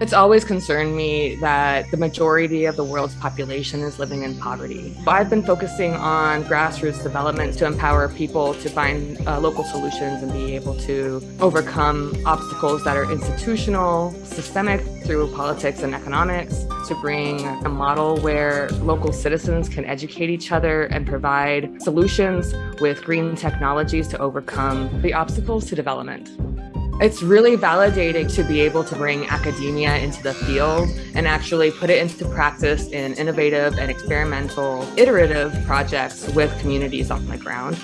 It's always concerned me that the majority of the world's population is living in poverty. I've been focusing on grassroots development to empower people to find uh, local solutions and be able to overcome obstacles that are institutional, systemic through politics and economics, to bring a model where local citizens can educate each other and provide solutions with green technologies to overcome the obstacles to development. It's really validating to be able to bring academia into the field and actually put it into practice in innovative and experimental, iterative projects with communities on the ground.